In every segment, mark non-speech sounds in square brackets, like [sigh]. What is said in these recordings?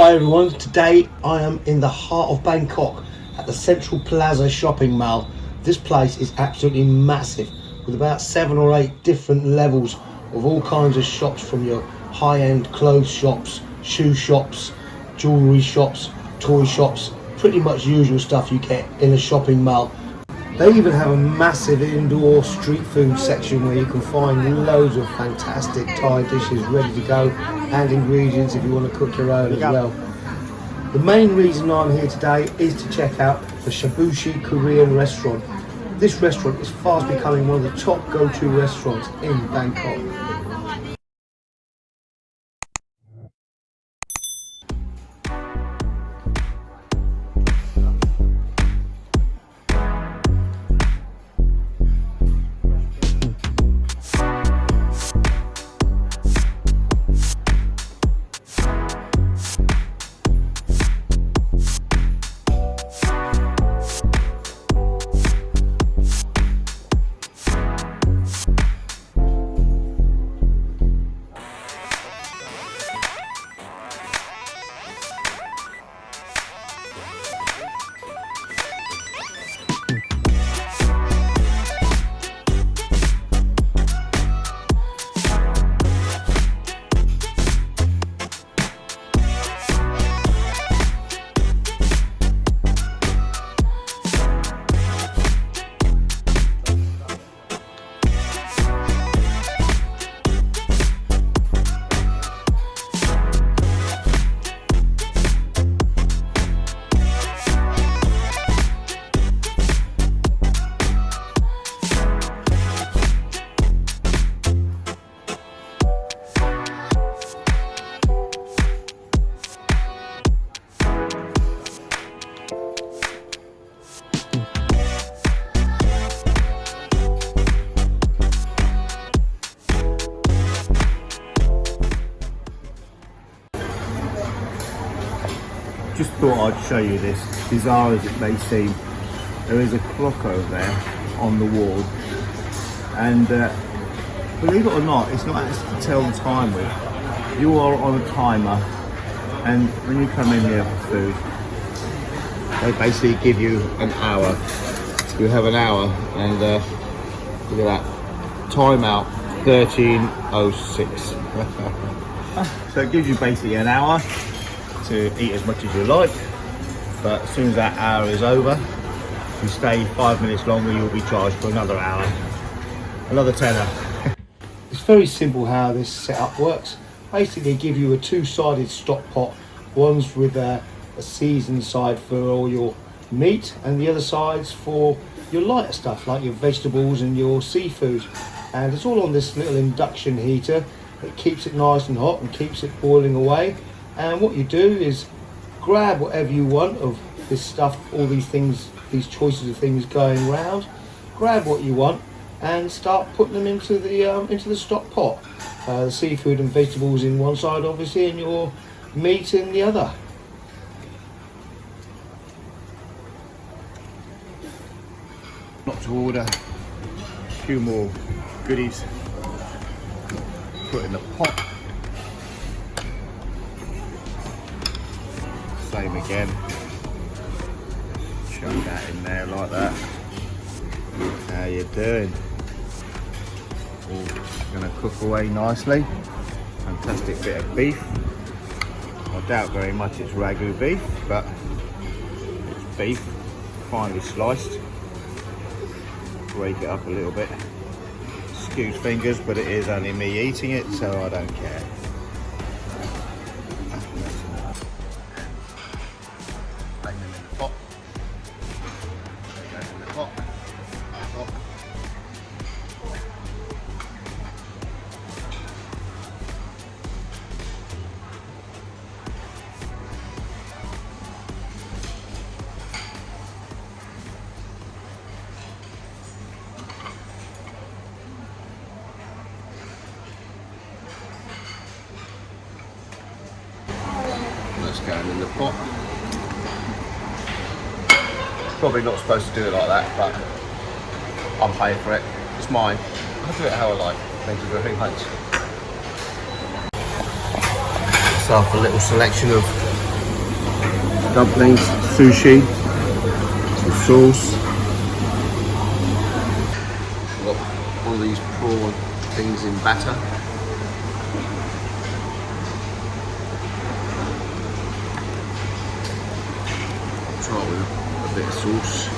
Hi everyone, today I am in the heart of Bangkok at the Central Plaza shopping mall. This place is absolutely massive with about seven or eight different levels of all kinds of shops from your high-end clothes shops, shoe shops, jewellery shops, toy shops, pretty much usual stuff you get in a shopping mall. They even have a massive indoor street food section where you can find loads of fantastic Thai dishes ready to go and ingredients if you want to cook your own as well. The main reason I'm here today is to check out the Shabushi Korean restaurant. This restaurant is fast becoming one of the top go-to restaurants in Bangkok. Just thought I'd show you this, bizarre as it may seem. There is a clock over there on the wall and uh, believe it or not, it's not actually to tell the time with. You are on a timer and when you come in here for food, they basically give you an hour. You have an hour and uh, look at that, timeout 1306. [laughs] so it gives you basically an hour to eat as much as you like but as soon as that hour is over you stay five minutes longer you'll be charged for another hour. Another tenner. [laughs] It's very simple how this setup works. Basically give you a two-sided stock pot. One's with a, a seasoned side for all your meat and the other side's for your lighter stuff like your vegetables and your seafood. And it's all on this little induction heater. It keeps it nice and hot and keeps it boiling away and what you do is grab whatever you want of this stuff all these things these choices of things going round. Grab what you want and start putting them into the um, into the stock pot. Uh, the seafood and vegetables in one side obviously and your meat in the other. Not to order. A few more goodies. Put in the pot same again. Chuck that in there like that. How you doing? All gonna cook away nicely. Fantastic bit of beef. I doubt very much it's Wagyu beef but it's beef finely sliced. Break it up a little bit. Excuse fingers but it is only me eating it so I don't care going in the pot. Probably not supposed to do it like that, but I'm paying for it. It's mine. I'll do it how I like. Thank you very much. So a little selection of dumplings, sushi, some sauce. Got all these prawn things in batter. With a, a bit of sauce.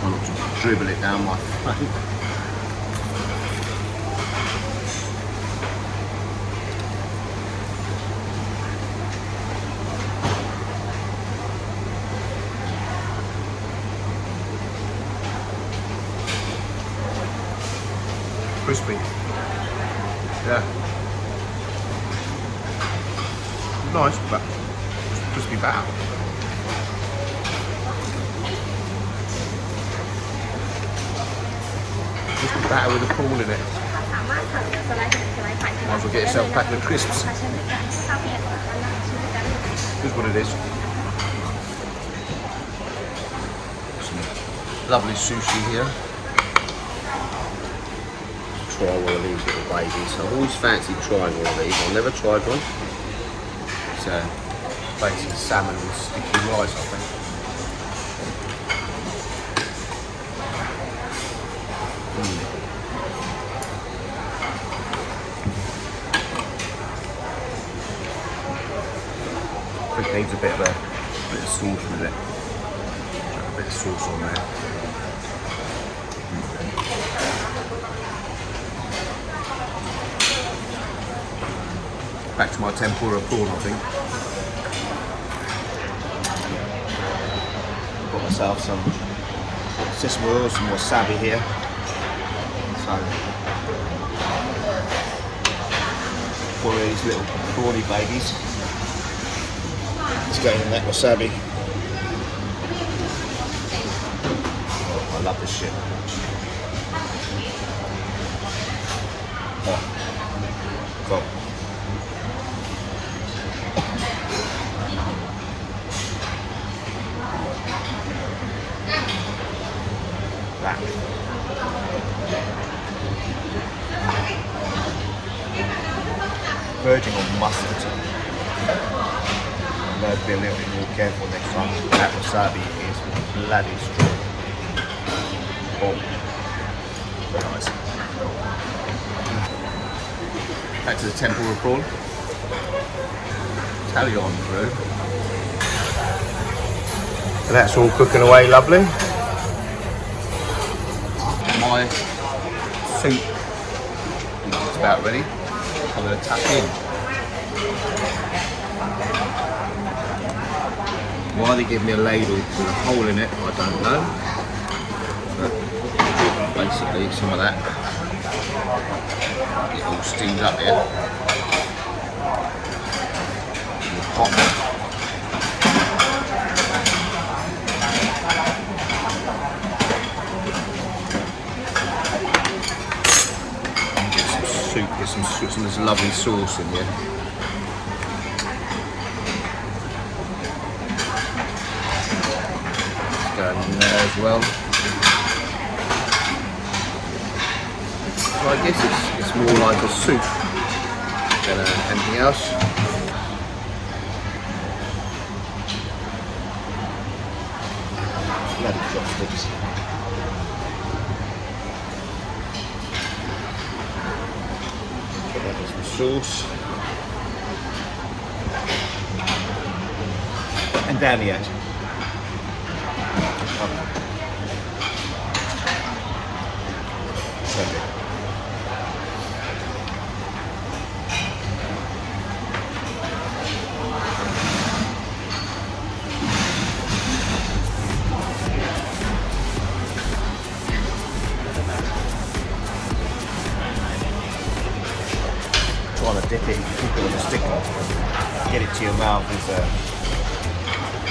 Try not to dribble it down my throat. Crispy. Yeah. Nice, but crispy batter. that with a pool in it. Might as well get yourself a packet of crisps. Here's what it is. Some lovely sushi here. Try one of these little babies. I've always fancied trying one of these. I've never tried one. So, uh, basically salmon with sticky rice, I think. Needs a bit of a bit of sauce with it. Chuck a bit of sauce on there. Back to my tempura prawn, I think. Got myself some sesame oil, some wasabi here. So, of these little prawny babies. Let's go in that wasabi. Oh, I love this shit. Oh. Cool. That. Verging on mustard. I'm be a little bit more careful next time. That wasabi is bloody strong. Oh, very nice. Back to the tempura prawn. Tally on through. And that's all cooking away lovely. My soup is about ready. I'm going to tuck in. Why they give me a ladle with a hole in it, I don't know. But basically, some of that. Get all steamed up here. In the pot. Get some soup, get some, soup, of this lovely sauce in here. Go in there as well. So I guess it's, it's more like a soup than uh, anything else. Bloody chopsticks. Put that as the sauce. And down the edge. Trying to dip it, keep it with a stick on, get it to your mouth is a, uh,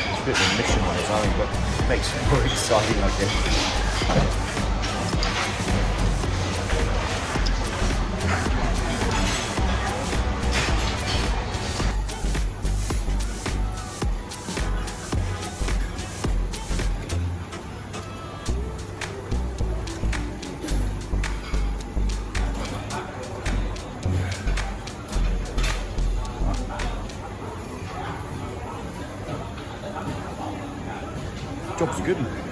it's a bit of a mission on its own, but makes it [laughs] more exciting, I guess. Job's good.